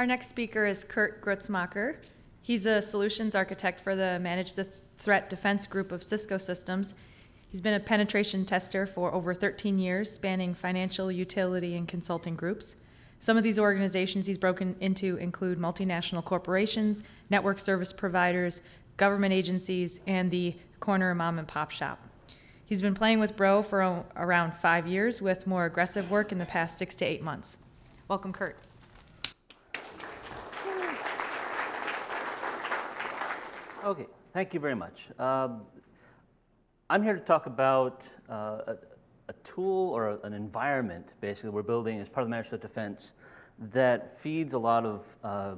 Our next speaker is Kurt Grutzmacher. He's a solutions architect for the Managed Threat Defense Group of Cisco Systems. He's been a penetration tester for over 13 years, spanning financial, utility, and consulting groups. Some of these organizations he's broken into include multinational corporations, network service providers, government agencies, and the corner mom and pop shop. He's been playing with Bro for around five years, with more aggressive work in the past six to eight months. Welcome, Kurt. Okay, thank you very much. Um, I'm here to talk about uh, a, a tool or a- an environment, basically, we're building as part of the Managed Threat Defense that feeds a lot of uh,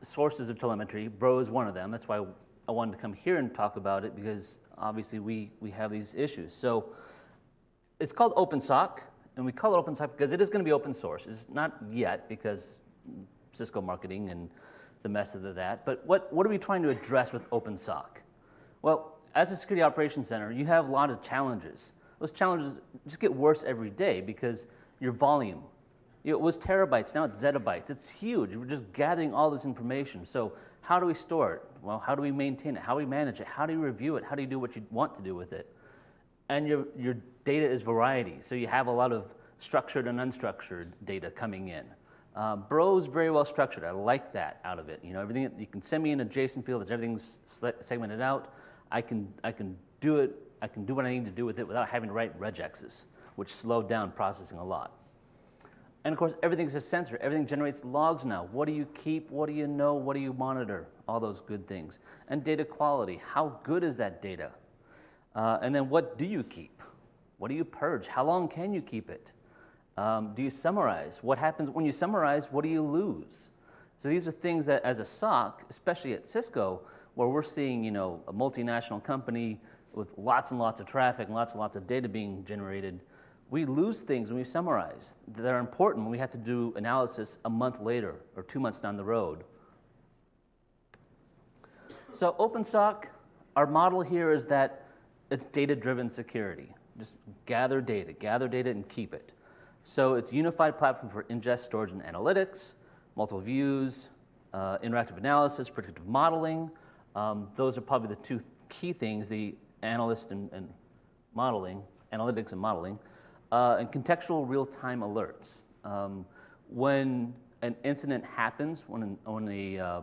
sources of telemetry. Bro is one of them. That's why I wanted to come here and talk about it because obviously we, we have these issues. So it's called OpenSOC, and we call it OpenSOC because it is going to be open source. It's not yet because Cisco marketing and the mess of that. But what, what are we trying to address with OpenSOC? Well, as a security operations center, you have a lot of challenges. Those challenges just get worse every day because your volume. It was terabytes, now it's zettabytes. It's huge. We're just gathering all this information. So how do we store it? Well, how do we maintain it? How do we manage it? How do you review it? How do you do what you want to do with it? And your, your data is variety. So you have a lot of structured and unstructured data coming in. Uh, Bro's very well structured. I like that out of it. You know, everything you can send me an JSON field as everything's segmented out. I can I can do it. I can do what I need to do with it without having to write regexes, which slowed down processing a lot. And of course, everything's a sensor. Everything generates logs now. What do you keep? What do you know? What do you monitor? All those good things. And data quality. How good is that data? Uh, and then what do you keep? What do you purge? How long can you keep it? Um, do you summarize? What happens when you summarize? What do you lose? So these are things that, as a SOC, especially at Cisco, where we're seeing, you know, a multinational company with lots and lots of traffic and lots and lots of data being generated, we lose things when we summarize that are important when we have to do analysis a month later or two months down the road. So OpenSOC, our model here is that it's data-driven security. Just gather data, gather data and keep it. So it's a unified platform for ingest, storage, and analytics, multiple views, uh, interactive analysis, predictive modeling. Um, those are probably the two th- key things, the analyst and, and modeling, analytics and modeling, uh, and contextual real-time alerts. Um, when an incident happens, when, an, when a, uh,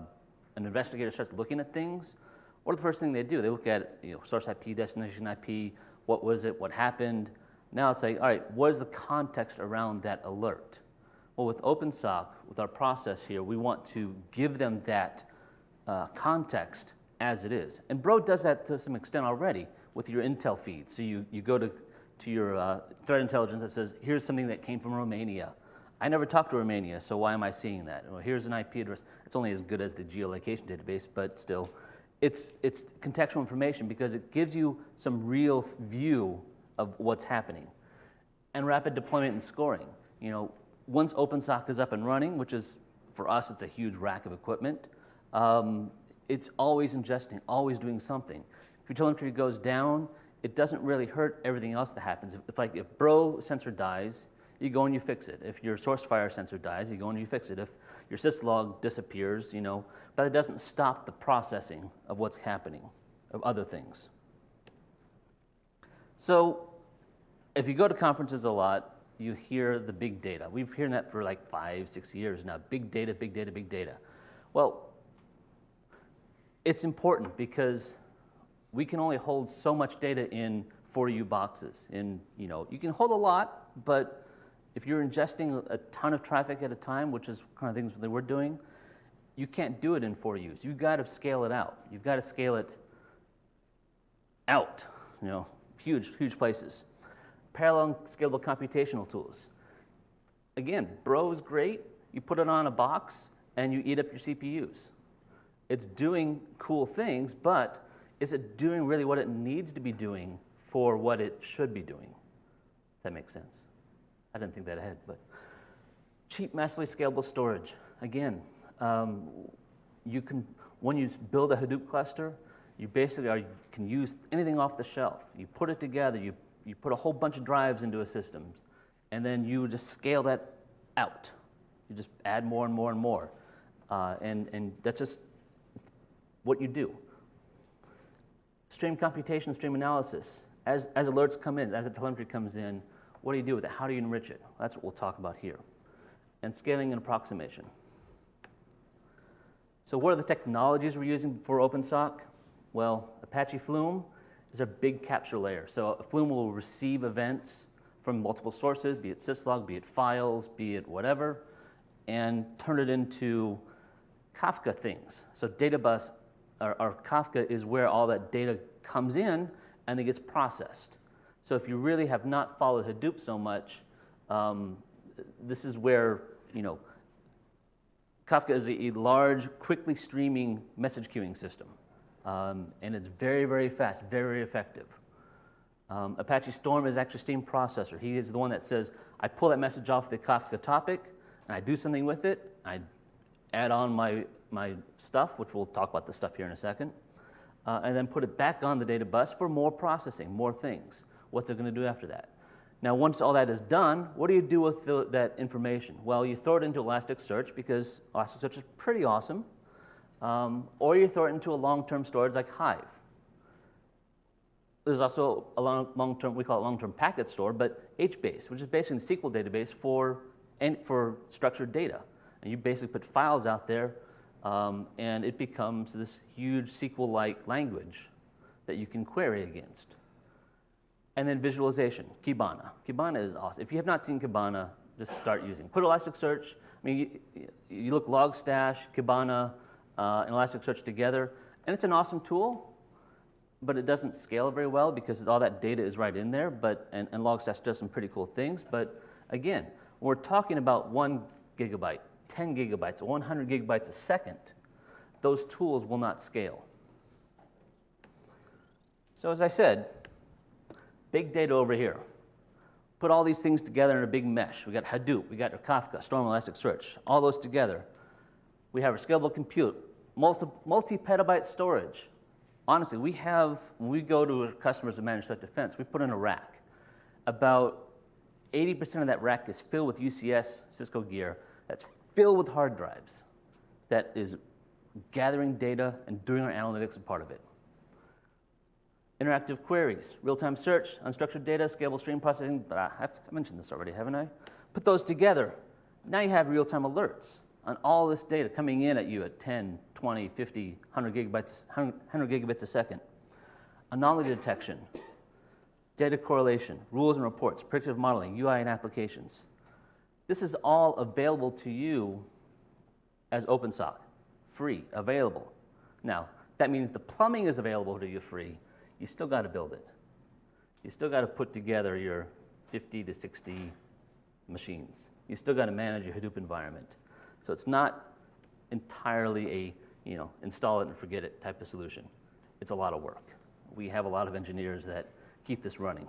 an investigator starts looking at things, what are the first thing they do? They look at you know, source IP, destination IP, what was it, what happened. Now it's like, all right, what is the context around that alert? Well, with OpenSOC, with our process here, we want to give them that uh, context as it is. And Bro does that to some extent already with your intel feed. So you, you go to, to your uh, threat intelligence that says, here's something that came from Romania. I never talked to Romania, so why am I seeing that? Well, here's an IP address. It's only as good as the geolocation database, but still, it's, it's contextual information because it gives you some real view of what's happening. And rapid deployment and scoring. You know, once OpenSOC is up and running, which is, for us, it's a huge rack of equipment, um, it's always ingesting, always doing something. If your telemetry goes down, it doesn't really hurt everything else that happens. If, if like if Bro sensor dies, you go and you fix it. If your Sourcefire sensor dies, you go and you fix it. If your syslog disappears, you know, but it doesn't stop the processing of what's happening, of other things. So if you go to conferences a lot, you hear the big data. We've heard that for like five, six years now. Big data, big data, big data. Well, it's important because we can only hold so much data in 4U boxes. In, you know, you can hold a lot, but if you're ingesting a ton of traffic at a time, which is kind of things that we're doing, you can't do it in 4Us. You've got to scale it out. You've got to scale it out, you know, huge, huge places. Parallel and scalable computational tools. Again, Bro is great. You put it on a box and you eat up your CPUs. It's doing cool things, but is it doing really what it needs to be doing for what it should be doing? If that makes sense. I didn't think that ahead, but cheap, massively scalable storage. Again, um, you can when you build a Hadoop cluster, you basically are, you can use anything off the shelf. You put it together. You you put a whole bunch of drives into a system, and then you just scale that out. You just add more and more and more. Uh, and, and that's just what you do. Stream computation, stream analysis. As, as alerts come in, as the telemetry comes in, what do you do with it? How do you enrich it? That's what we'll talk about here. And scaling and approximation. So what are the technologies we're using for OpenSOC? Well, Apache Flume is a big capture layer. So Flume will receive events from multiple sources, be it syslog, be it files, be it whatever, and turn it into Kafka things. So data bus or, or Kafka is where all that data comes in and it gets processed. So if you really have not followed Hadoop so much, um, this is where, you know, Kafka is a, a large, quickly streaming message queuing system. Um, and it's very, very fast, very effective. Um, Apache Storm is actually stream processor. He is the one that says, I pull that message off the Kafka topic, and I do something with it. I add on my, my stuff, which we'll talk about the stuff here in a second, uh, and then put it back on the data bus for more processing, more things. What's it going to do after that? Now, once all that is done, what do you do with the, that information? Well, you throw it into Elasticsearch because Elasticsearch is pretty awesome, um, or you throw it into a long-term storage like Hive. There's also a long, long-term, we call it long-term packet store, but HBase, which is basically a SQL database for, for structured data. And you basically put files out there, um, and it becomes this huge SQL-like language that you can query against. And then visualization, Kibana. Kibana is awesome. If you have not seen Kibana, just start using. Put Elasticsearch, I mean, you, you look Logstash, Kibana, uh, and Elasticsearch together, and it's an awesome tool, but it doesn't scale very well because all that data is right in there, but, and, and Logstash does some pretty cool things. But again, we're talking about one gigabyte, 10 gigabytes, 100 gigabytes a second, those tools will not scale. So as I said, big data over here. Put all these things together in a big mesh. We got Hadoop, we got Kafka, Storm Elasticsearch, all those together. We have our scalable compute, multi-petabyte storage. Honestly, we have, when we go to customers of managed threat defense, we put in a rack. About 80% of that rack is filled with UCS Cisco gear that's filled with hard drives that is gathering data and doing our analytics a part of it. Interactive queries, real-time search, unstructured data, scalable stream processing, but I've mentioned this already, haven't I? Put those together. Now you have real-time alerts on all this data coming in at you at 10, 20, 50, 100 gigabytes, 100 gigabits a second. Anomaly detection, data correlation, rules and reports, predictive modeling, UI and applications. This is all available to you as OpenSOC, free, available. Now, that means the plumbing is available to you free. You still got to build it. You still got to put together your 50 to 60 machines. You still got to manage your Hadoop environment. So it's not entirely a, you know, install it and forget it type of solution. It's a lot of work. We have a lot of engineers that keep this running.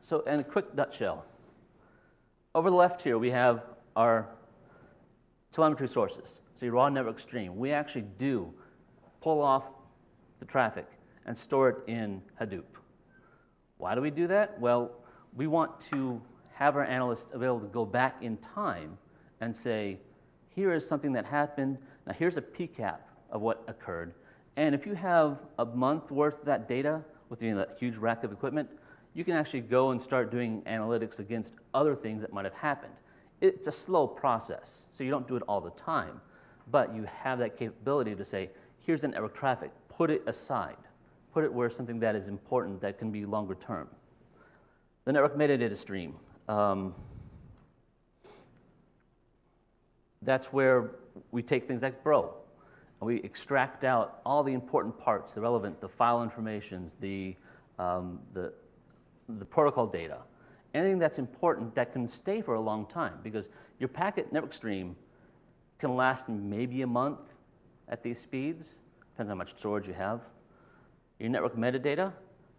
So in a quick nutshell, over the left here we have our telemetry sources. So your raw network stream. We actually do pull off the traffic and store it in Hadoop. Why do we do that? Well, we want to have our analysts able to go back in time and say, here is something that happened. Now here's a PCAP of what occurred. And if you have a month worth of that data with you know, that huge rack of equipment, you can actually go and start doing analytics against other things that might have happened. It's a slow process, so you don't do it all the time, but you have that capability to say, here's an network traffic, put it aside, put it where something that is important that can be longer term. The network metadata stream. Um, that's where we take things like Bro, and we extract out all the important parts, the relevant, the file informations, the, um, the, the protocol data, anything that's important that can stay for a long time because your packet network stream can last maybe a month at these speeds, depends on how much storage you have. Your network metadata,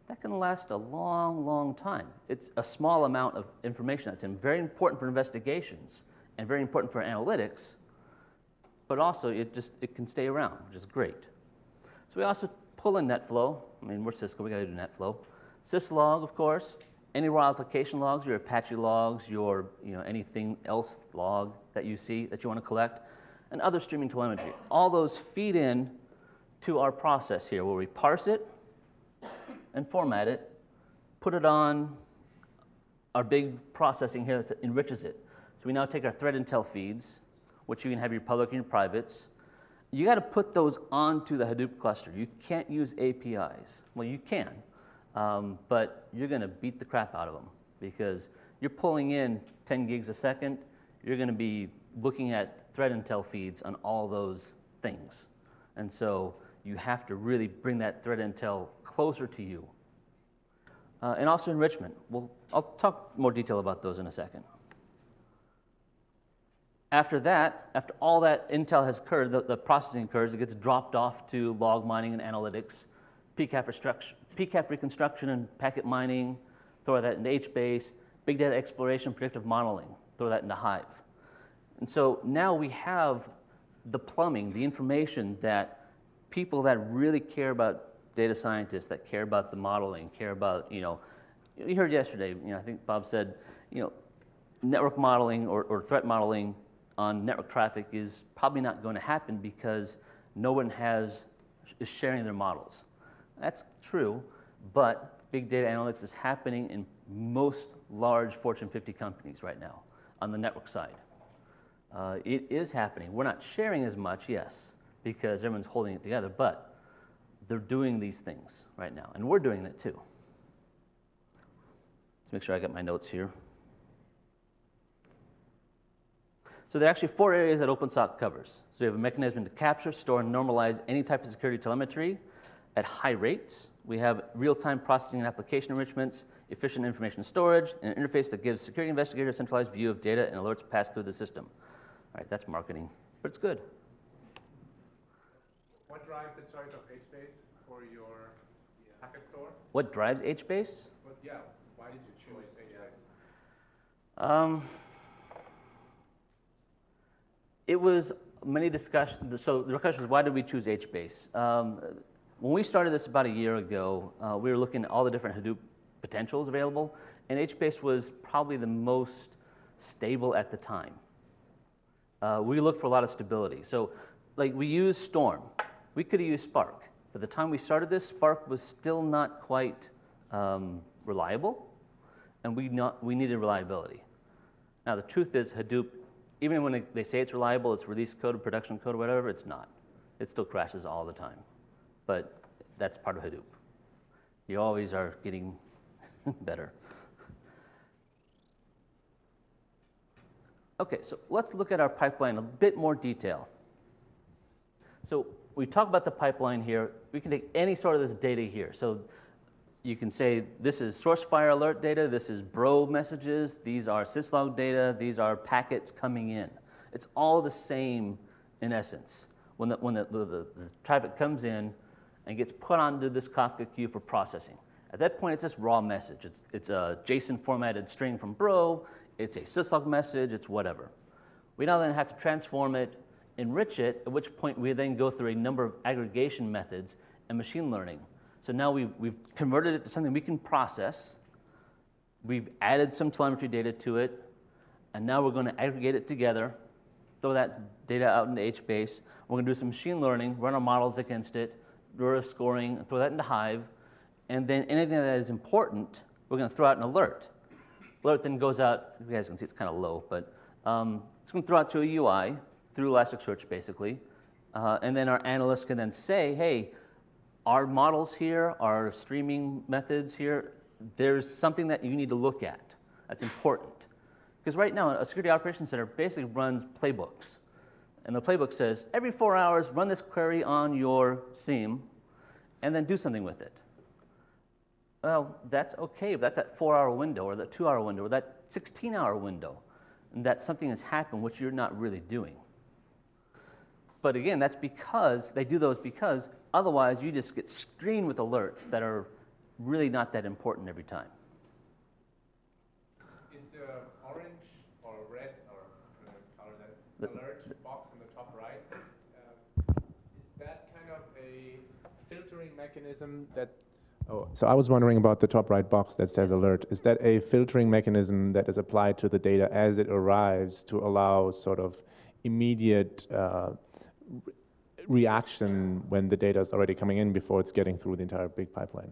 that can last a long, long time. It's a small amount of information that's very important for investigations and very important for analytics, but also it just it can stay around, which is great. So we also pull in NetFlow. I mean, we're Cisco, we got to do NetFlow. Syslog, of course, any raw application logs, your Apache logs, your you know anything else log that you see that you want to collect, and other streaming telemetry. All those feed in to our process here, where we parse it and format it, put it on our big processing here that enriches it. So we now take our threat intel feeds, which you can have your public and your privates. You got to put those onto the Hadoop cluster. You can't use APIs. Well, you can, um, but you're going to beat the crap out of them because you're pulling in 10 gigs a second. You're going to be looking at threat intel feeds on all those things. And so you have to really bring that threat intel closer to you. Uh, and also enrichment. Well, I'll talk more detail about those in a second. After that, after all that intel has occurred, the, the processing occurs, it gets dropped off to log mining and analytics, PCAP, PCAP reconstruction and packet mining, throw that into HBase, big data exploration, predictive modeling, throw that into Hive. And so now we have the plumbing, the information that people that really care about data scientists, that care about the modeling, care about, you know, you heard yesterday, you know, I think Bob said, you know, network modeling or, or threat modeling on network traffic is probably not going to happen because no one has is sharing their models. That's true, but big data analytics is happening in most large Fortune 50 companies right now on the network side. Uh, it is happening. We're not sharing as much, yes, because everyone's holding it together, but they're doing these things right now, and we're doing it too. Let's make sure I get my notes here. So there are actually four areas that OpenSOC covers. So we have a mechanism to capture, store, and normalize any type of security telemetry at high rates. We have real-time processing and application enrichments, efficient information storage, and an interface that gives security investigators a centralized view of data and alerts passed through the system. All right, that's marketing, but it's good. What drives the choice of HBase for your packet store? What drives HBase? But yeah, why did you choose HBase? Um, it was many discussions. So the question was, why did we choose HBase? Um, when we started this about a year ago, uh, we were looking at all the different Hadoop potentials available, and HBase was probably the most stable at the time. Uh, we looked for a lot of stability. So, like we use Storm, we could have used Spark. But the time we started this, Spark was still not quite um, reliable, and we, not, we needed reliability. Now, the truth is, Hadoop, even when they say it's reliable, it's release code production code whatever, it's not. It still crashes all the time. But that's part of Hadoop. You always are getting better. Okay, so let's look at our pipeline in a bit more detail. So we talk about the pipeline here. We can take any sort of this data here. So you can say this is Sourcefire alert data, this is Bro messages, these are syslog data, these are packets coming in. It's all the same in essence. When the, when the, the, the, the traffic comes in and gets put onto this Kafka queue for processing. At that point, it's just raw message. It's, it's a JSON formatted string from Bro, it's a syslog message, it's whatever. We now then have to transform it, enrich it, at which point we then go through a number of aggregation methods and machine learning. So now we've, we've converted it to something we can process. We've added some telemetry data to it, and now we're going to aggregate it together, throw that data out into HBase. We're going to do some machine learning, run our models against it, do our scoring, throw that into Hive. And then anything that is important, we're going to throw out an alert. Alert then goes out, you guys can see it's kind of low, but um, it's going to throw out to a UI through Elasticsearch, basically. Uh, and then our analysts can then say, hey, our models here, our streaming methods here, there's something that you need to look at that's important. Because right now, a security operations center basically runs playbooks. And the playbook says, every four hours, run this query on your SIEM, and then do something with it. Well, that's okay but that's that four hour window, or that two hour window, or that 16 hour window, and that something has happened which you're not really doing. But again, that's because they do those because otherwise you just get screened with alerts that are really not that important every time. Is the orange or red or color that The- alert box in the top right? Uh, is that kind of a filtering mechanism that Oh, so I was wondering about the top right box that says alert. Is that a filtering mechanism that is applied to the data as it arrives to allow sort of immediate uh, reaction when the data is already coming in before it's getting through the entire big pipeline?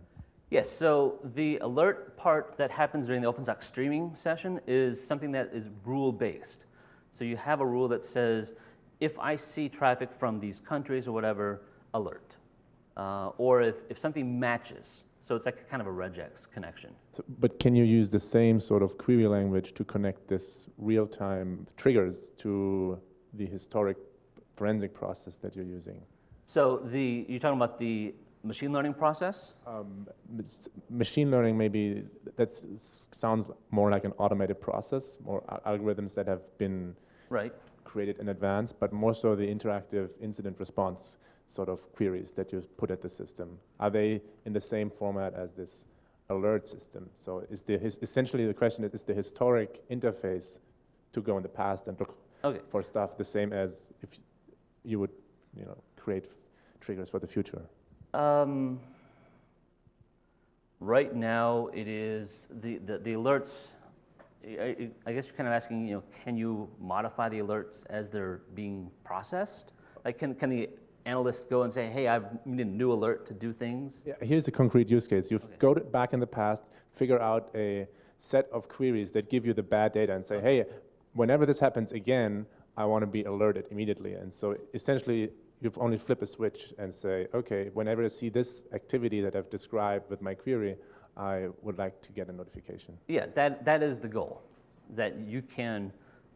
Yes, so the alert part that happens during the OpenSOC streaming session is something that is rule-based. So you have a rule that says, if I see traffic from these countries or whatever, alert. Uh, or if, if something matches, so it's like a kind of a regex connection. So, but can you use the same sort of query language to connect this real-time triggers to the historic forensic process that you're using? So the, you're talking about the machine learning process? Um, machine learning maybe that sounds more like an automated process, more algorithms that have been Right. created in advance, but more so the interactive incident response sort of queries that you put at the system. Are they in the same format as this alert system? So is the his, essentially the question is, is the historic interface to go in the past and look Okay. for stuff the same as if you would, you know, create f- triggers for the future? Um, right now, it is the, the, the alerts. I, I- I guess you're kind of asking, you know, can you modify the alerts as they're being processed? Like, can, can the analyst go and say, hey, I've need a new alert to do things? Yeah, here's a concrete use case. You Okay. go to, back in the past, figure out a set of queries that give you the bad data and say, hey, whenever this happens again, I want to be alerted immediately. And so essentially, you've only flip a switch and say, okay, whenever I see this activity that I've described with my query, I would like to get a notification. Yeah, that, that is the goal. That you can,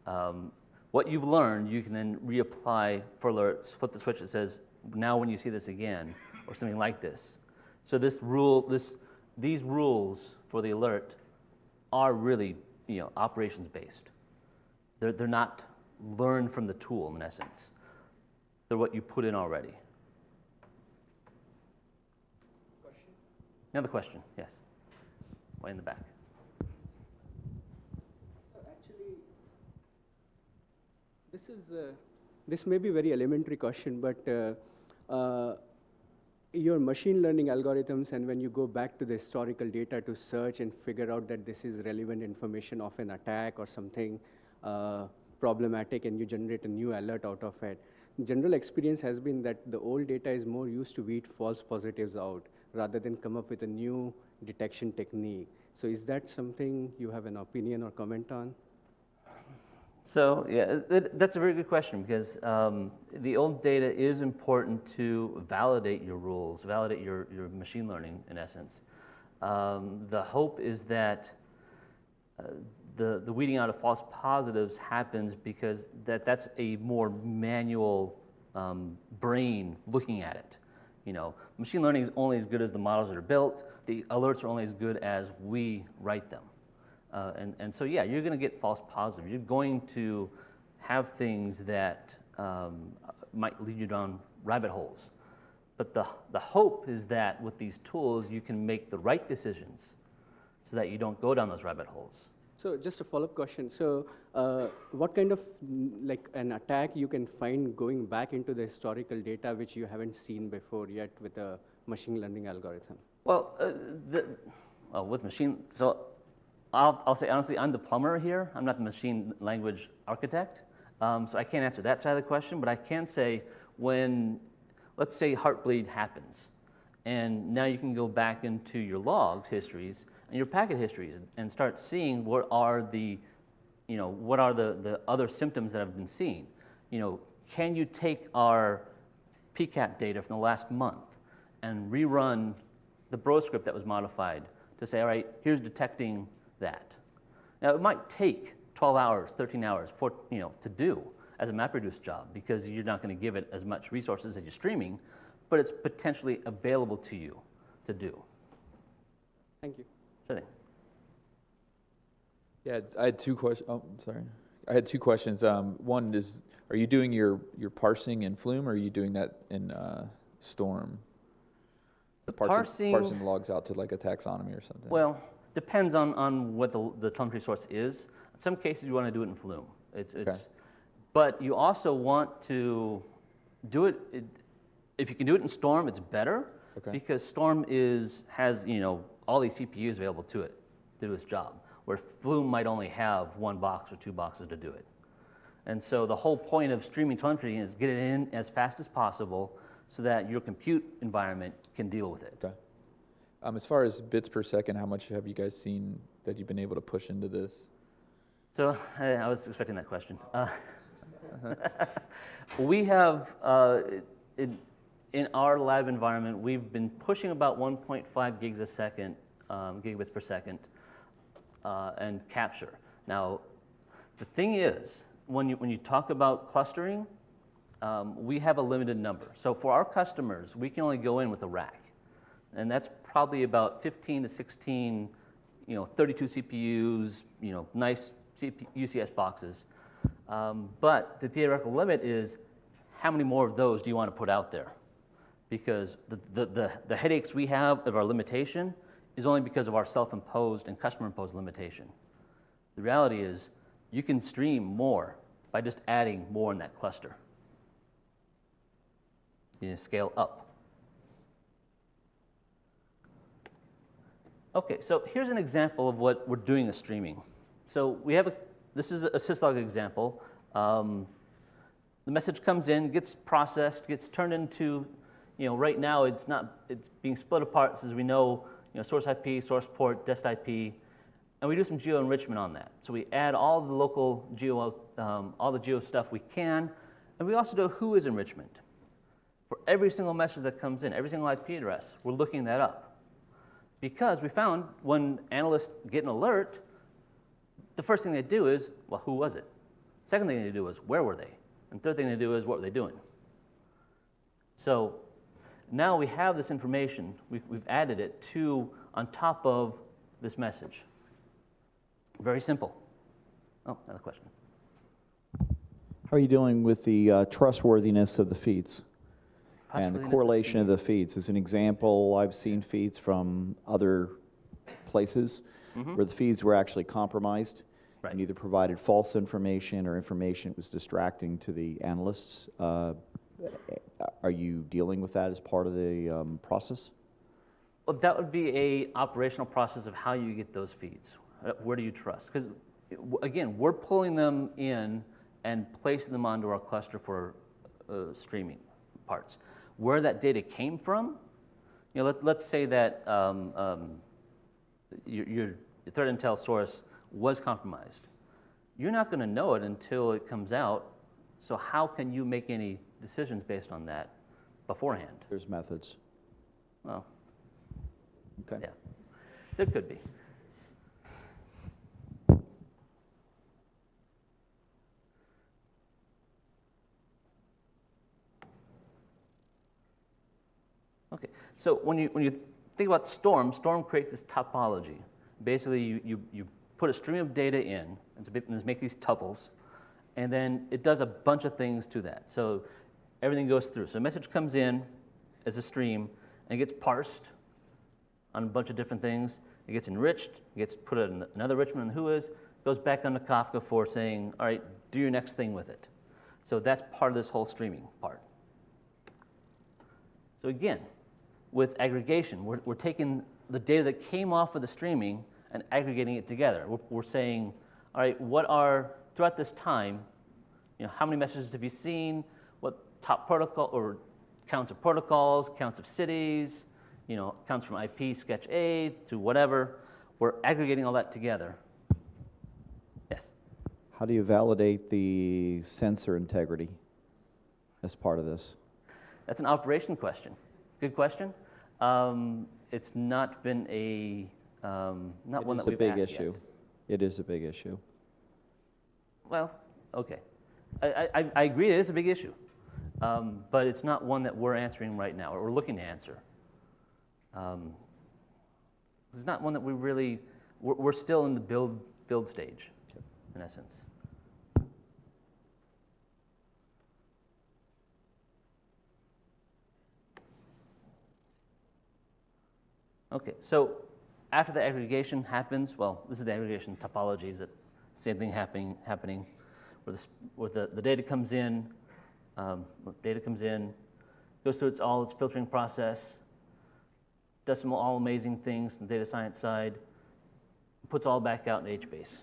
um, what you've learned, you can then reapply for alerts, flip the switch that says, now when you see this again, or something like this. So this rule, this, these rules for the alert are really, you know, operations based. They're, they're not learned from the tool in essence. They're what you put in already. Another question, yes. Way in the back. Actually, this is, uh, this may be very elementary question, but uh, uh, your machine learning algorithms, and when you go back to the historical data to search and figure out that this is relevant information of an attack or something uh, problematic, and you generate a new alert out of it, general experience has been that the old data is more used to weed false positives out rather than come up with a new detection technique. So is that something you have an opinion or comment on? So yeah, that's a very good question because um, the old data is important to validate your rules, validate your, your machine learning in essence. Um, the hope is that uh, the, the weeding out of false positives happens because that, that's a more manual um, brain looking at it. You know, machine learning is only as good as the models that are built. The alerts are only as good as we write them. Uh, and, and so, yeah, you're going to get false positives. You're going to have things that um, might lead you down rabbit holes. But the, the hope is that with these tools, you can make the right decisions so that you don't go down those rabbit holes. So just a follow-up question. So uh, what kind of like an attack you can find going back into the historical data which you haven't seen before yet with a machine learning algorithm? Well, uh, the, with machine, so I'll, I'll say honestly, I'm the plumber here. I'm not the machine language architect. Um, so I can't answer that side of the question, but I can say when, let's say Heartbleed happens, and now you can go back into your logs histories your packet histories and start seeing what are the, you know, what are the, the other symptoms that have been seen. You know, can you take our PCAP data from the last month and rerun the bro script that was modified to say, all right, here's detecting that. Now, it might take 12 hours, 13 hours for, you know, to do as a MapReduce job because you're not going to give it as much resources as you're streaming, but it's potentially available to you to do. Thank you. Sure thing. Yeah, I had two questions. Oh, sorry. I had two questions. Um, one is, are you doing your, your parsing in Flume, or are you doing that in uh, Storm? The Parsing, parsing, parsing logs out to like a taxonomy or something. well, depends on, on what the, the telemetry source is. In some cases, you want to do it in Flume. It's, it's, But you also want to do it, it, if you can do it in Storm, it's better. Okay. Because Storm is, has, you know, all these CPUs available to it to do its job, where Flume might only have one box or two boxes to do it. And so the whole point of streaming telemetry is get it in as fast as possible so that your compute environment can deal with it. Okay. Um, as far as bits per second, how much have you guys seen that you've been able to push into this? So I, I was expecting that question. Uh, we have, uh, in, in our lab environment, we've been pushing about 1.5 gigs a second, um, gigabits per second, uh, and capture. Now, the thing is, when you, when you talk about clustering, um, we have a limited number. So for our customers, we can only go in with a rack. And that's probably about 15 to 16, you know, 32 CPUs, you know, nice UCS boxes. Um, but the theoretical limit is how many more of those do you want to put out there? Because the, the, the, the headaches we have of our limitation is only because of our self-imposed and customer-imposed limitation. The reality is you can stream more by just adding more in that cluster. You scale up. Okay, so here's an example of what we're doing with streaming. So we have a, this is a syslog example. Um, the message comes in, gets processed, gets turned into, you know, right now it's not, it's being split apart as we know, you know, source IP, source port, dest IP, and we do some geo enrichment on that. So we add all the local geo, um, all the geo stuff we can, and we also do Whois enrichment. For every single message that comes in, every single IP address, we're looking that up. Because we found when analysts get an alert, the first thing they do is, well, who was it? Second thing they do is, where were they? And third thing they do is, what were they doing? So now we have this information, we've, we've added it to, on top of this message. Very simple. Oh, another question. How are you dealing with the uh, trustworthiness of the feeds? And the correlation of the feeds. As an example, I've seen feeds from other places where the feeds were actually compromised Right. and either provided false information or information that was distracting to the analysts. Uh, Are you dealing with that as part of the um, process? Well, that would be a operational process of how you get those feeds. Uh, Where do you trust? Because again, we're pulling them in and placing them onto our cluster for uh, streaming parts. Where that data came from, you know, let, let's say that um, um, your, your threat intel source was compromised. You're not going to know it until it comes out. So how can you make any decisions based on that beforehand? There's methods. Well, Okay. yeah, there could be. Okay, so when you, when you think about Storm, Storm creates this topology. Basically, you, you, you put a stream of data in, and so make these tuples, and then it does a bunch of things to that. So everything goes through. So a message comes in as a stream, and gets parsed, on a bunch of different things. It gets enriched, it gets put in another enrichment in Whois, goes back onto Kafka for saying, all right, do your next thing with it. So that's part of this whole streaming part. So again, with aggregation, we're, we're taking the data that came off of the streaming and aggregating it together. We're, we're saying, all right, what are, throughout this time, you know, how many messages have you seen? Top protocol or counts of protocols, counts of cities, you know, counts from IP, sketch A to whatever. We're aggregating all that together. Yes. How do you validate the sensor integrity as part of this? That's an operation question. Good question. Um, it's not been a, um, not It one is that a we've big asked issue. yet. It is a big issue. Well, okay. I, I, I agree it is a big issue, um, but it's not one that we're answering right now, or we're looking to answer. Um, it's not one that we really, we're, we're still in the build, build stage, in essence. Okay, so after the aggregation happens, well, this is the aggregation topologies that same thing happening, happening where, the, where the, the data comes in, um, data comes in, goes through its, all its filtering process, does some all amazing things on the data science side, puts all back out in HBase.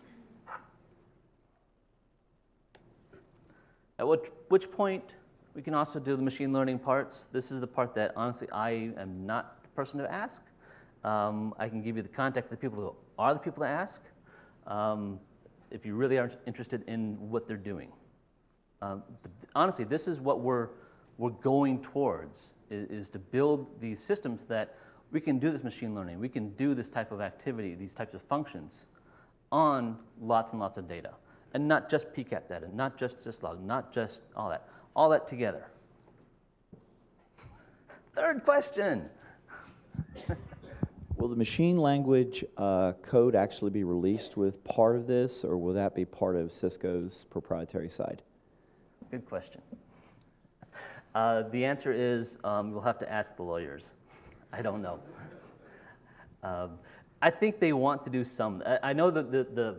At which, which point we can also do the machine learning parts. This is the part that honestly I am not the person to ask. Um, I can give you the contact of the people who are the people to ask um, if you really are interested in what they're doing. Um, honestly, this is what we're, we're going towards, is, is to build these systems that we can do this machine learning, we can do this type of activity, these types of functions on lots and lots of data. And not just PCAP data, not just syslog, not just all that, all that together. Third question. Will the machine language uh, code actually be released with part of this, or will that be part of Cisco's proprietary side? Good question. Uh, the answer is um, we'll have to ask the lawyers. I don't know. Um, I think they want to do some. I, I know that the, the,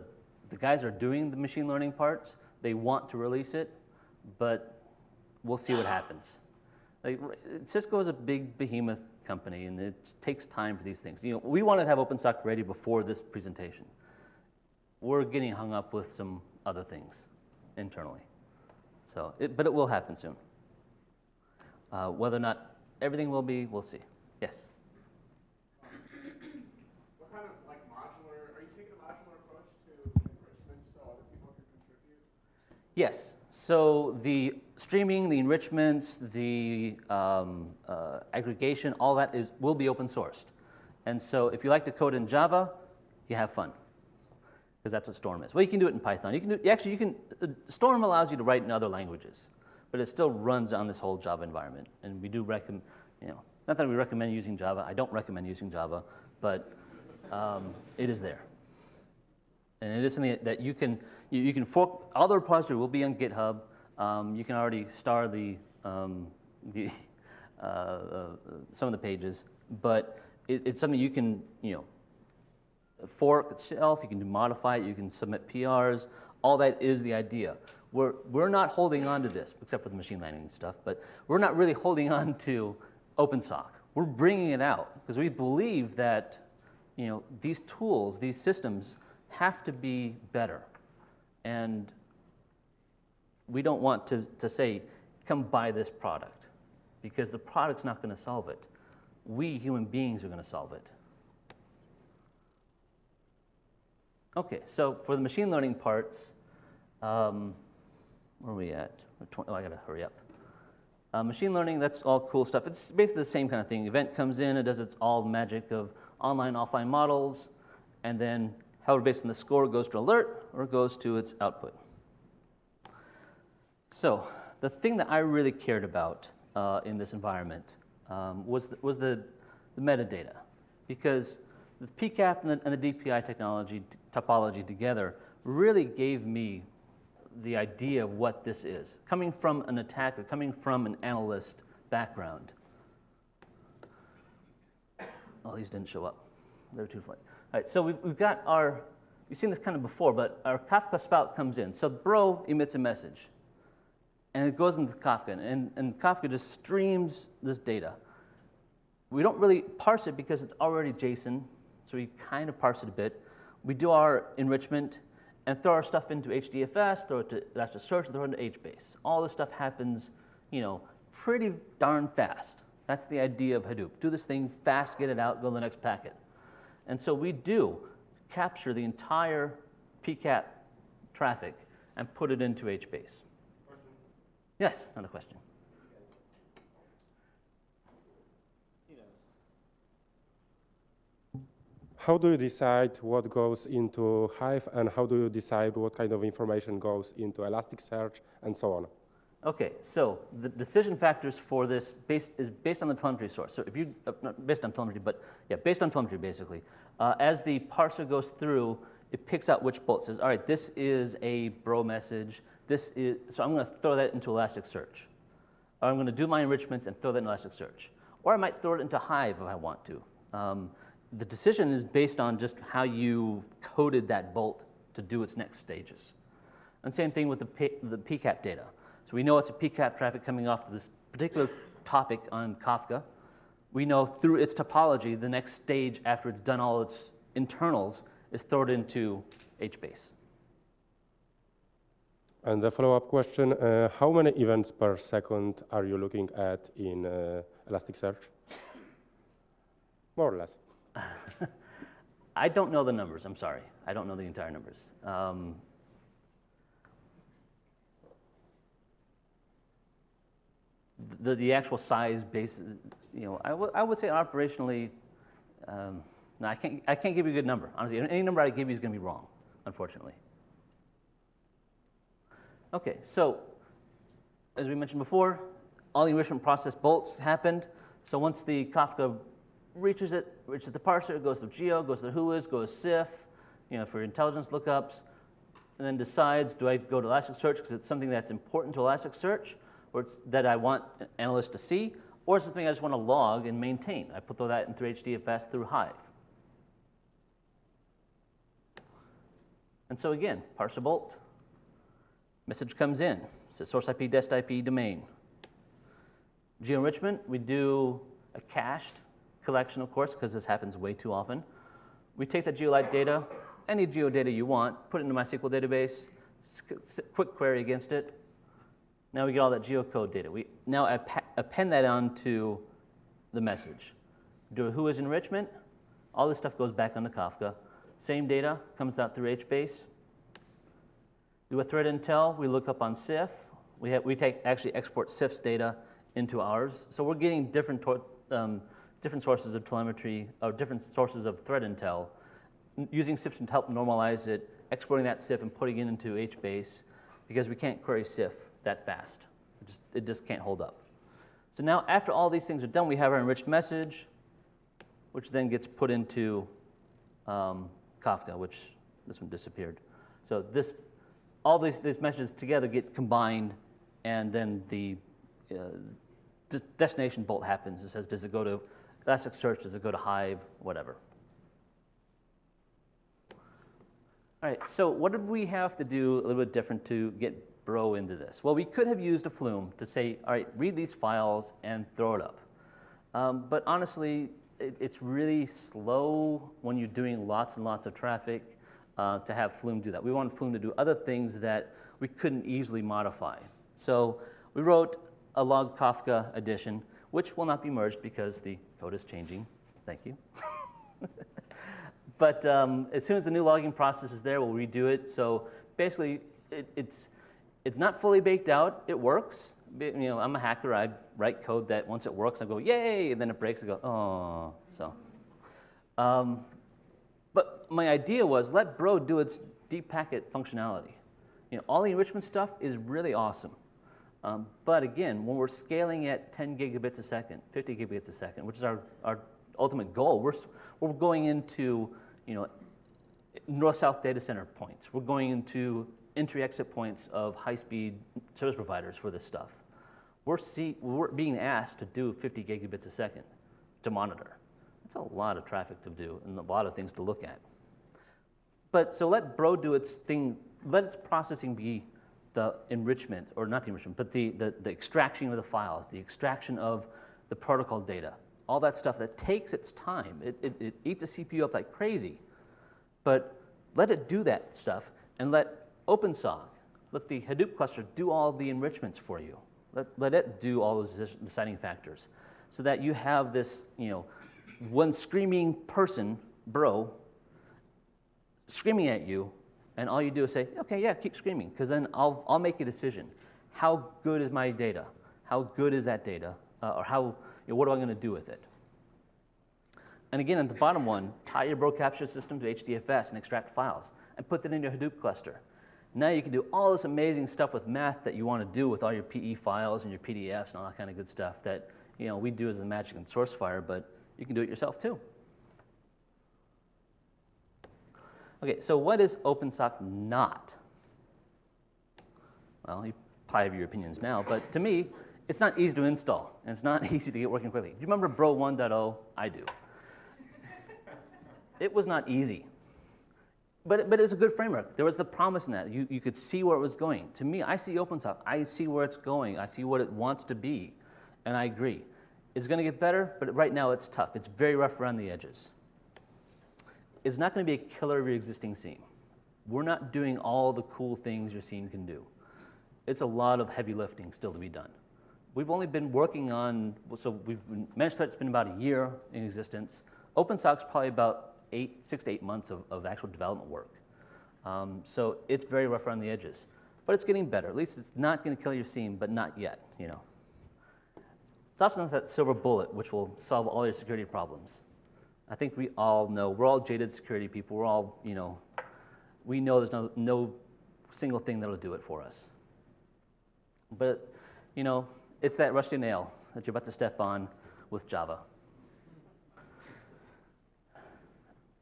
the guys are doing the machine learning parts. They want to release it, but we'll see what happens. Like, Cisco is a big behemoth company, and it takes time for these things. You know, we wanted to have OpenSOC ready before this presentation. We're getting hung up with some other things internally. So, it, but it will happen soon. Uh, whether or not everything will be, we'll see. Yes. What kind of like modular, are you taking a modular approach to enrichment so other people can contribute? Yes. So the streaming, the enrichments, the um, uh, aggregation, all that is will be open sourced. And so if you like to code in Java, you have fun because that's what Storm is. Well, you can do it in Python. You can do, actually you can. Storm allows you to write in other languages, but it still runs on this whole Java environment. And we do recommend, you know, not that we recommend using Java. I don't recommend using Java, but um, it is there. And it is something that you can, you, you can fork, all the repository will be on GitHub. Um, you can already star the, um, the uh, uh, some of the pages, but it, it's something you can, you know, fork itself, you can modify it, you can submit PRs, all that is the idea. We're, we're not holding on to this, except for the machine learning stuff, but we're not really holding on to OpenSOC. We're bringing it out because we believe that you know, these tools, these systems have to be better. And we don't want to, to say, come buy this product, because the product's not going to solve it. We human beings are going to solve it. Okay, so for the machine learning parts, um, where are we at? Oh, I got to hurry up. Uh, machine learning, that's all cool stuff. It's basically the same kind of thing. Event comes in, it does its all magic of online, offline models, and then however based on the score goes to alert or goes to its output. So the thing that I really cared about uh, in this environment um, was, the, was the, the, metadata, because the PCAP and the, and the DPI technology topology together really gave me the idea of what this is, coming from an attacker, coming from an analyst background. Oh, these didn't show up. They're too late. All right, so we've, we've got our, you've seen this kind of before, but our Kafka spout comes in. So Bro emits a message, and it goes into Kafka, and, and Kafka just streams this data. We don't really parse it because it's already JSON, so we kind of parse it a bit. We do our enrichment and throw our stuff into HDFS, throw it to Elasticsearch, throw it into HBase. All this stuff happens, you know, pretty darn fast. That's the idea of Hadoop. Do this thing fast, get it out, go to the next packet. And so we do capture the entire PCAP traffic and put it into HBase. Question. Yes, another question. How do you decide what goes into Hive and how do you decide what kind of information goes into Elasticsearch and so on? Okay, so the decision factors for this is based on the telemetry source. So if you, uh, not based on telemetry, but yeah, based on telemetry basically. Uh, as the parser goes through, it picks out which bolt says, all right, this is a bro message. This is, so I'm going to throw that into Elasticsearch. Or I'm going to do my enrichments and throw that in Elasticsearch. Or I might throw it into Hive if I want to. Um, the decision is based on just how you coded that bolt to do its next stages. And same thing with the, P, the PCAP data. So we know it's a PCAP traffic coming off this particular topic on Kafka. we know through its topology, the next stage after it's done all its internals is thrown into HBase. And the follow-up question, uh, how many events per second are you looking at in uh, Elasticsearch? More or less. I don't know the numbers, I'm sorry. I don't know the entire numbers. Um, the, the actual size basis, you know, I, I would say operationally, um, no, I can't, I can't give you a good number. Honestly, any number I give you is going to be wrong, unfortunately. Okay, so as we mentioned before, all the enrichment process bolts happened. So once the Kafka reaches it, reaches the parser, goes to Geo, goes to the Whois, goes to CIF, you know, for intelligence lookups, and then decides, do I go to Elasticsearch because it's something that's important to Elasticsearch, or it's that I want analysts to see, or it's something I just want to log and maintain. I put all that in through HDFS through Hive. And so again, parser bolt, message comes in, says source IP, dest IP, domain. Geo-enrichment, we do a cached collection, of course, because this happens way too often. We take that GeoLite data, any geo data you want, put it into MySQL database, quick query against it. Now we get all that geocode data. We now append that onto the message. Do a Whois enrichment, all this stuff goes back onto Kafka. Same data comes out through HBase. Do a threat intel, we look up on CIF. We, have, we take, actually export CIF's data into ours. So we're getting different, um, different sources of telemetry, or different sources of threat intel, using CIF to help normalize it, exporting that CIF and putting it into HBase, because we can't query CIF that fast. It just, it just can't hold up. So now after all these things are done, we have our enriched message, which then gets put into um, Kafka, which this one disappeared. So this, all these, these messages together get combined, and then the uh, destination bolt happens. It says, does it go to Elasticsearch? Does it go to Hive? Whatever. All right, so what did we have to do a little bit different to get Bro into this? Well, we could have used a Flume to say, all right, read these files and throw it up. Um, but honestly, it, it's really slow when you're doing lots and lots of traffic uh, to have Flume do that. We wanted Flume to do other things that we couldn't easily modify. So we wrote a log Kafka edition, which will not be merged because the code is changing. Thank you. but um, as soon as the new logging process is there, we'll redo it. So basically, it, it's, it's not fully baked out. It works. You know, I'm a hacker. I write code that once it works, I go, yay, and then it breaks, I go, oh. So, um, but my idea was let Bro do its deep packet functionality. You know, all the enrichment stuff is really awesome. Um, but again, when we're scaling at 10 gigabits a second, 50 gigabits a second, which is our, our ultimate goal, we're, we're going into you know, north-south data center points. We're going into entry-exit points of high-speed service providers for this stuff. We're, see, we're being asked to do 50 gigabits a second to monitor. That's a lot of traffic to do and a lot of things to look at. But so let Bro do its thing, let its processing be the enrichment, or not the enrichment, but the, the, the extraction of the files, the extraction of the protocol data, all that stuff that takes its time. It, it, it eats a CPU up like crazy. But let it do that stuff and let OpenSOC, let the Hadoop cluster do all the enrichments for you. Let, let it do all those deciding factors so that you have this, you know, one screaming person, bro, screaming at you and all you do is say, okay, yeah, keep screaming, because then I'll, I'll make a decision. How good is my data? How good is that data? Uh, or how, you know, what am I going to do with it? And again, at the bottom one, tie your bro capture system to HDFS and extract files and put that in your Hadoop cluster. Now you can do all this amazing stuff with math that you want to do with all your PE files and your PDFs and all that kind of good stuff that you know, we do as the magic in Sourcefire, but you can do it yourself too. Okay, so what is OpenSOC not? Well, you probably have your opinions now, but to me, it's not easy to install, and it's not easy to get working quickly. Do you remember Bro 1.0? I do. it was not easy. But, but it was a good framework. There was the promise in that. You, you could see where it was going. To me, I see OpenSOC. I see where it's going. I see what it wants to be, and I agree. It's going to get better, but right now it's tough. It's very rough around the edges. It's not going to be a killer of your existing SIEM. We're not doing all the cool things your SIEM can do. It's a lot of heavy lifting still to be done. We've only been working on, so we've Managed Threat's been about a year in existence. OpenSOC's probably about eight, six to eight months of, of actual development work. Um, so it's very rough around the edges, but it's getting better. At least it's not going to kill your SIEM, but not yet. You know, it's also not that silver bullet which will solve all your security problems. I think we all know we're all jaded security people. We're all you know, we know there's no no single thing that'll do it for us. But you know, it's that rusty nail that you're about to step on with Java.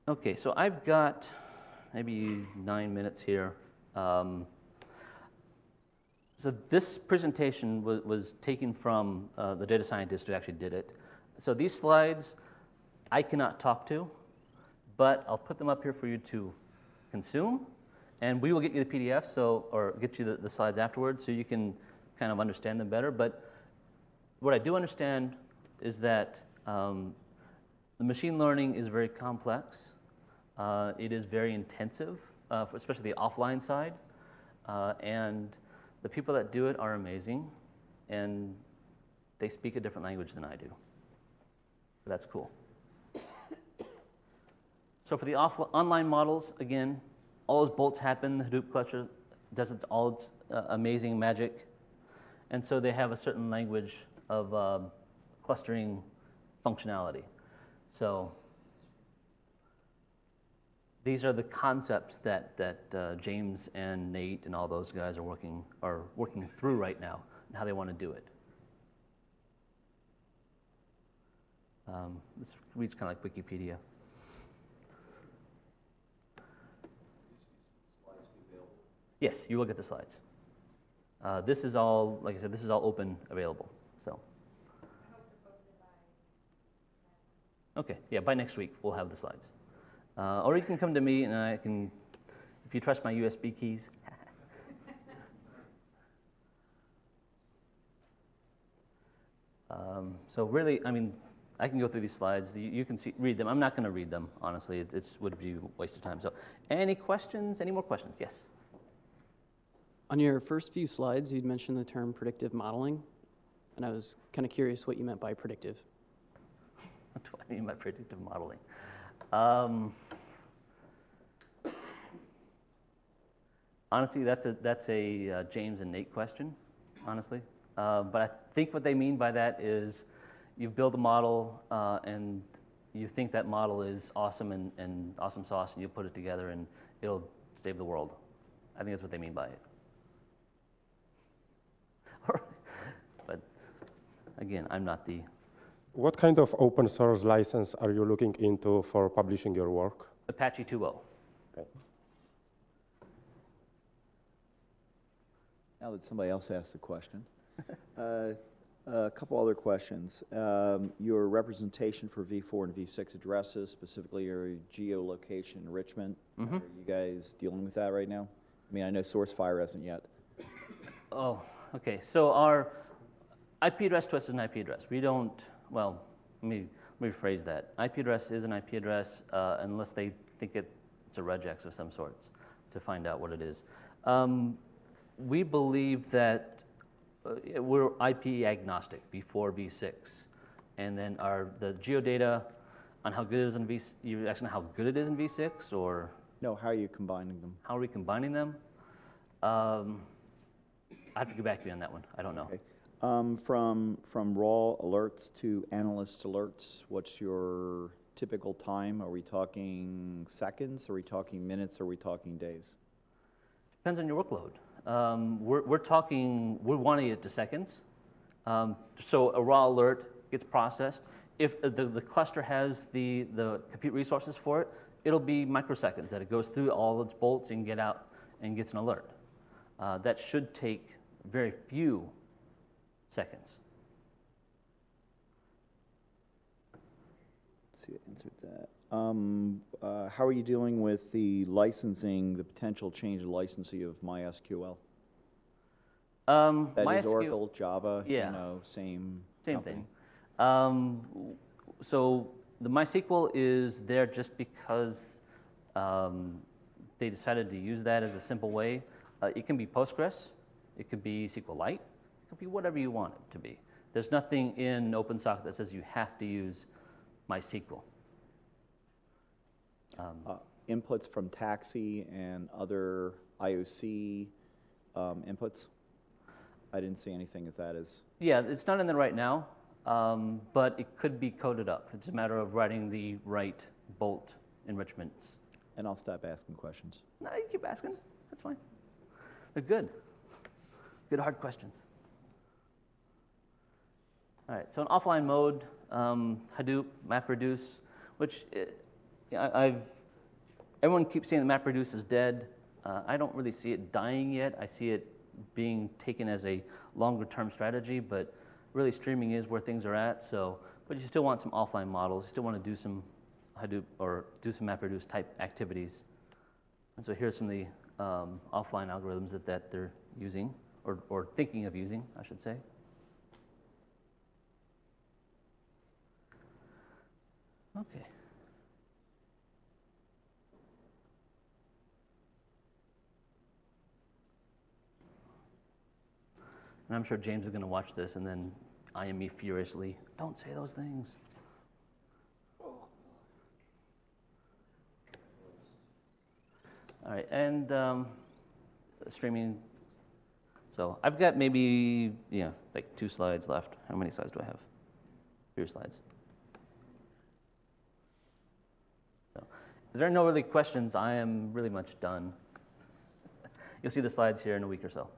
Okay, so I've got maybe nine minutes here. Um, so this presentation was, was taken from uh, the data scientist who actually did it. So these slides I cannot talk to, but I'll put them up here for you to consume, and we will get you the PDF, so or get you the, the slides afterwards, so you can kind of understand them better. But what I do understand is that um, the machine learning is very complex. Uh, it is very intensive, uh, especially the offline side. Uh, and the people that do it are amazing, and they speak a different language than I do. That's cool. So for the online models, again, all those bolts happen. The Hadoop cluster does its all its uh, amazing magic, and so they have a certain language of um, clustering functionality. So these are the concepts that, that uh, James and Nate and all those guys are working, are working through right now and how they want to do it. Um, this reads kind of like Wikipedia. Yes, you will get the slides. Uh, this is all, like I said, this is all open available. So. Okay, yeah, by next week we'll have the slides. Uh, or you can come to me and I can, if you trust my USB keys. um, so really, I mean, I can go through these slides. You, you can see, read them. I'm not going to read them, honestly. It it's, would be a waste of time. So, any questions? Any more questions? Yes. On your first few slides, you'd mentioned the term predictive modeling, and I was kind of curious what you meant by predictive. What do I mean by predictive modeling? Um, honestly, that's a, that's a uh, James and Nate question, honestly. Uh, but I think what they mean by that is you build a model uh, and you think that model is awesome and, and awesome sauce, and you put it together and it'll save the world. I think that's what they mean by it. but again, I'm not the What kind of open source license are you looking into for publishing your work? Apache 2.0. Okay. Now that somebody else asked the question, uh, a couple other questions. Um, Your representation for V4 and V6 addresses, specifically your geolocation enrichment, Mm-hmm. are you guys dealing with that right now? I mean, I know Sourcefire hasn't yet. Oh, okay. So our IP address to us is an IP address. We don't, well, let me, let me rephrase that. IP address is an IP address uh, unless they think it, it's a regex of some sorts to find out what it is. Um, we believe that uh, we're IP agnostic before V6. And then our, the geodata on how good it is in V, you asking how good it is in V6 or No, how are you combining them? how are we combining them? Um, I have to get back to you on that one. I don't know. Okay. Um, From, from raw alerts to analyst alerts, what's your typical time? Are we talking seconds? Are we talking minutes? Are we talking days? Depends on your workload. Um, we're, we're talking, we're wanting it to seconds. Um, so a raw alert gets processed. If the, the cluster has the, the compute resources for it, it'll be microseconds that it goes through all its bolts and get out and gets an alert. Uh, that should take very few seconds. Let's see, I answered that. Um, uh, How are you dealing with the licensing, the potential change of licensing of MySQL? Um, That is MySQL Oracle, Java, you know, same Same company? thing. Um, so the MySQL is there just because um, they decided to use that as a simple way. Uh, it can be Postgres, it could be SQLite, it could be whatever you want it to be. There's nothing in OpenSOC that says you have to use MySQL. Um, Uh, Inputs from TAXII and other IOC um, inputs? I didn't see anything as that is, Yeah, it's not in there right now, um, but it could be coded up. It's a matter of writing the right bolt enrichments. and I'll stop asking questions. No, you keep asking. That's fine. They're good. Good hard questions. All right, so in offline mode, um, Hadoop, MapReduce, which uh, yeah, I- I've, everyone keeps saying that MapReduce is dead. Uh, I don't really see it dying yet. I see it being taken as a longer term strategy, but really streaming is where things are at. So, but you still want some offline models. You still want to do some Hadoop or do some MapReduce type activities. And so here's some of the um, offline algorithms that, that they're using, or, or thinking of using, I should say. Okay. And I'm sure James is going to watch this and then I eyeing me furiously. Don't say those things. All right, and um, streaming. So I've got maybe, yeah, like two slides left. How many slides do I have? Three slides. So if there are no really questions, I am really much done. You'll see the slides here in a week or so.